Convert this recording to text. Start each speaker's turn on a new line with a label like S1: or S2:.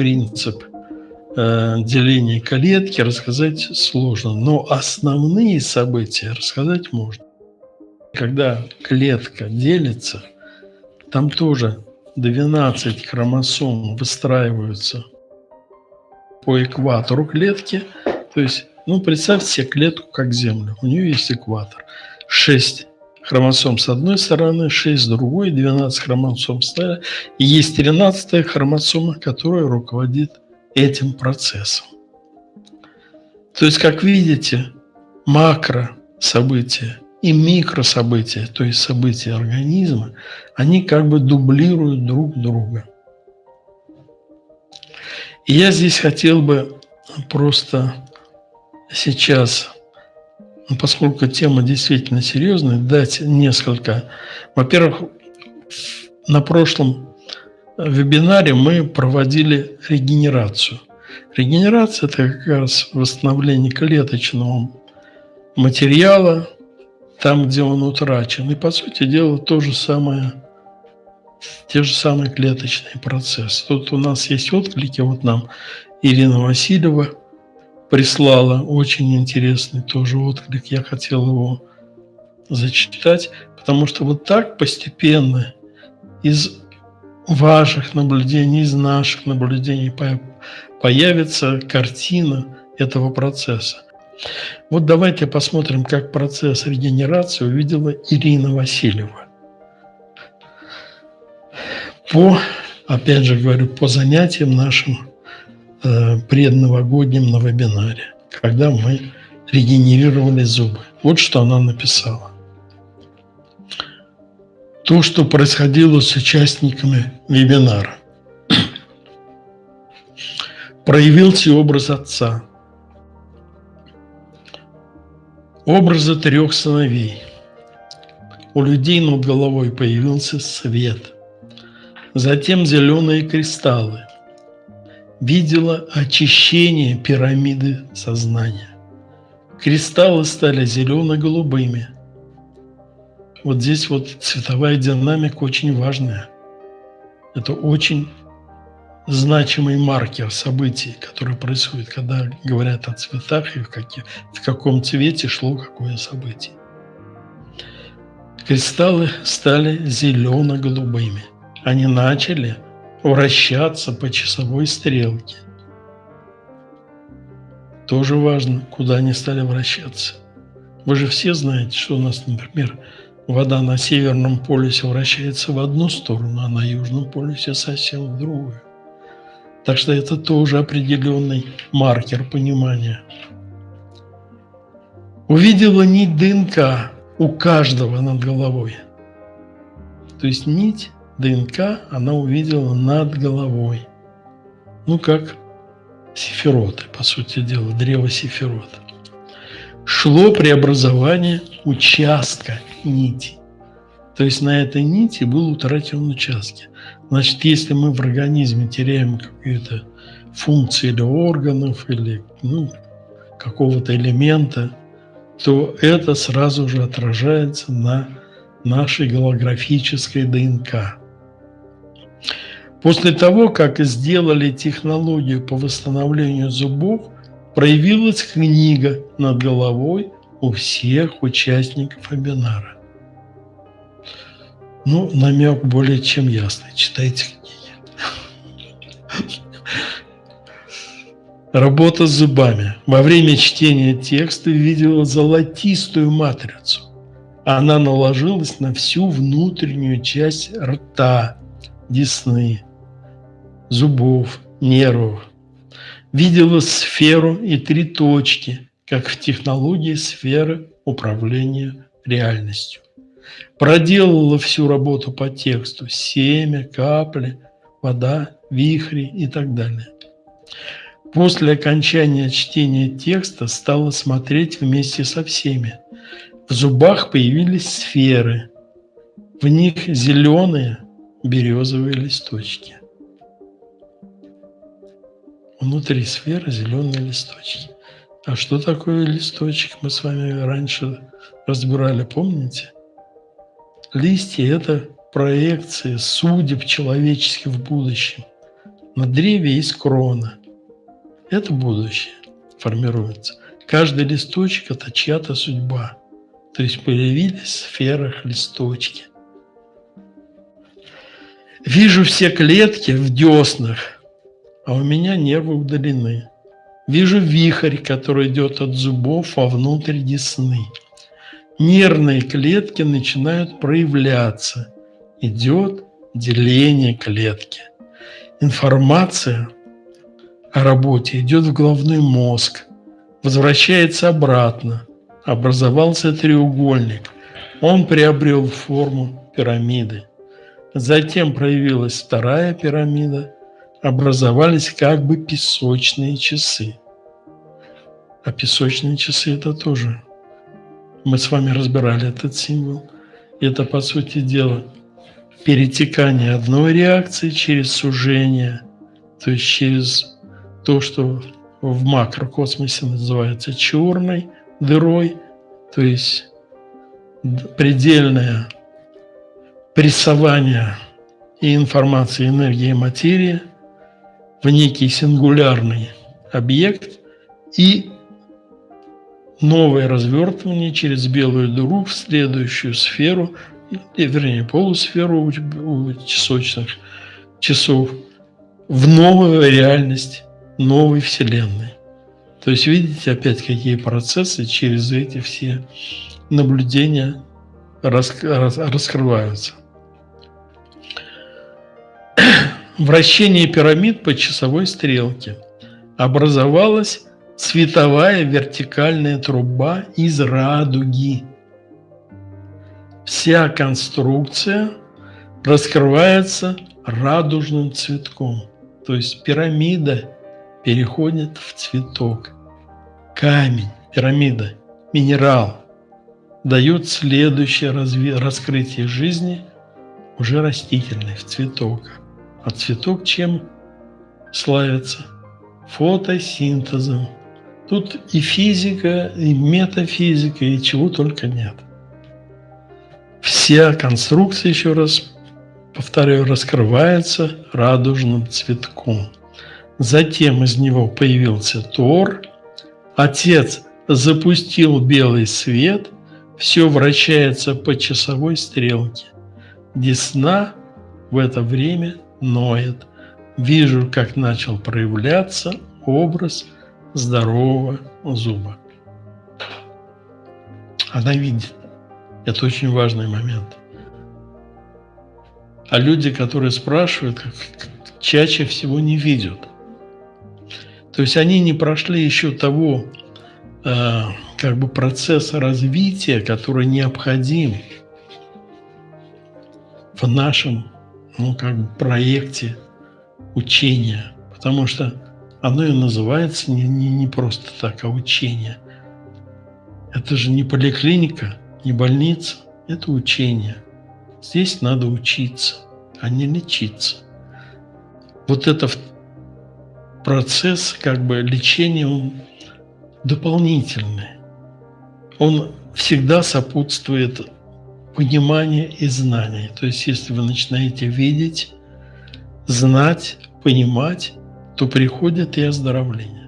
S1: принцип э, деления клетки рассказать сложно, но основные события рассказать можно. Когда клетка делится, там тоже 12 хромосом выстраиваются по экватору клетки. То есть, ну, представьте себе клетку как Землю. У нее есть экватор. 6 хромосом с одной стороны, 6 с другой, 12 хромосом с. И есть 13 хромосома, которая руководит этим процессом. То есть, как видите, макро события и микрособытия, то есть события организма, они как бы дублируют друг друга. Я здесь хотел бы просто сейчас, ну, поскольку тема действительно серьезная, дать несколько. Во-первых, на прошлом вебинаре мы проводили регенерацию. Регенерация – это как раз восстановление клеточного материала, там, где он утрачен. И, по сути дела, то же самое, те же самые клеточные процессы. Тут у нас есть отклики, вот нам Ирина Васильева прислала очень интересный тоже отклик. Я хотел его зачитать, потому что вот так постепенно из ваших наблюдений, из наших наблюдений появится картина этого процесса. Вот давайте посмотрим, как процесс регенерации увидела Ирина Васильева. По, опять же говорю, по занятиям нашим э, предновогодним на вебинаре, когда мы регенерировали зубы. Вот что она написала. То, что происходило с участниками вебинара. Проявился образ отца – Образы трех сыновей. У людей над головой появился свет. Затем зеленые кристаллы. Видела очищение пирамиды сознания. Кристаллы стали зелено-голубыми. Вот здесь вот цветовая динамика очень важная. Это очень значимый маркер событий, которые происходят, когда говорят о цветах и в, каких, в каком цвете шло какое событие. Кристаллы стали зелено-голубыми. Они начали вращаться по часовой стрелке. Тоже важно, куда они стали вращаться. Вы же все знаете, что у нас, например, вода на Северном полюсе вращается в одну сторону, а на Южном полюсе совсем в другую. Так что это тоже определенный маркер понимания. Увидела нить ДНК у каждого над головой. То есть нить ДНК она увидела над головой. Ну, как сифироты, по сути дела, древо сифирота. Шло преобразование участка нити. То есть на этой нити был утрачен участки. Значит, если мы в организме теряем какие-то функции или органов, или ну, какого-то элемента, то это сразу же отражается на нашей голографической ДНК. После того, как сделали технологию по восстановлению зубов, проявилась книга над головой у всех участников вебинара. Ну, намек более чем ясный. Читайте книги. Работа с зубами. Во время чтения текста видела золотистую матрицу. Она наложилась на всю внутреннюю часть рта, десны, зубов, нервов. Видела сферу и три точки, как в технологии сферы управления реальностью проделала всю работу по тексту, семя, капли, вода, вихри и так далее. После окончания чтения текста стала смотреть вместе со всеми. В зубах появились сферы, в них зеленые березовые листочки. Внутри сферы зеленые листочки. А что такое листочек, мы с вами раньше разбирали, помните? Листья – это проекции судеб человеческих в будущем. На древе есть крона. Это будущее формируется. Каждый листочек – это чья-то судьба. То есть появились в сферах листочки. Вижу все клетки в деснах, а у меня нервы удалены. Вижу вихрь, который идет от зубов вовнутрь десны. Нервные клетки начинают проявляться. Идет деление клетки. Информация о работе идет в головной мозг, возвращается обратно. Образовался треугольник. Он приобрел форму пирамиды. Затем проявилась вторая пирамида, образовались как бы песочные часы. А песочные часы – это тоже. Мы с вами разбирали этот символ. Это, по сути дела, перетекание одной реакции через сужение, то есть через то, что в макрокосмосе называется черной дырой, то есть предельное прессование и информации, энергии и материи в некий сингулярный объект и новое развертывание через белую дыру в следующую сферу, вернее, полусферу у часочных часов, в новую реальность новой Вселенной. То есть видите опять, какие процессы через эти все наблюдения раскрываются. Вращение пирамид по часовой стрелке. Образовалась световая вертикальная труба из радуги. Вся конструкция раскрывается радужным цветком. То есть пирамида переходит в цветок. Камень, пирамида, минерал дает следующее раскрытие жизни уже растительной, в цветок. А цветок чем славится? Фотосинтезом. Тут и физика, и метафизика, и чего только нет. Вся конструкция, еще раз повторяю, раскрывается радужным цветком. Затем из него появился Тор. Отец запустил белый свет, все вращается по часовой стрелке. Десна в это время ноет. Вижу, как начал проявляться образ здорового зуба. Она видит. Это очень важный момент. А люди, которые спрашивают, чаще всего не видят. То есть они не прошли еще того э, как бы процесса развития, который необходим в нашем ну, как бы проекте учения. Потому что оно и называется не, не, не просто так, а учение. Это же не поликлиника, не больница, это учение. Здесь надо учиться, а не лечиться. Вот это процесс как бы лечения, он дополнительный. Он всегда сопутствует понимание и знание. То есть, если вы начинаете видеть, знать, понимать, то приходит и оздоровление.